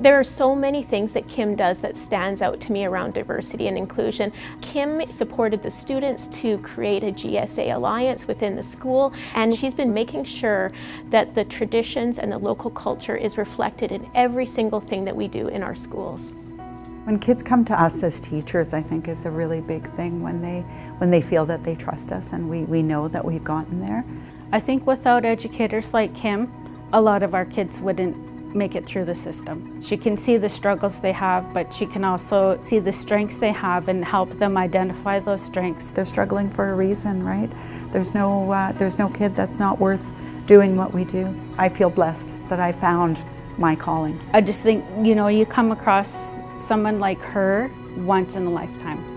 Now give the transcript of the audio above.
There are so many things that Kim does that stands out to me around diversity and inclusion. Kim supported the students to create a GSA alliance within the school and she's been making sure that the traditions and the local culture is reflected in every single thing that we do in our schools. When kids come to us as teachers, I think is a really big thing when they, when they feel that they trust us and we, we know that we've gotten there. I think without educators like Kim, a lot of our kids wouldn't make it through the system. She can see the struggles they have, but she can also see the strengths they have and help them identify those strengths. They're struggling for a reason, right? There's no, uh, there's no kid that's not worth doing what we do. I feel blessed that I found my calling. I just think, you know, you come across someone like her once in a lifetime.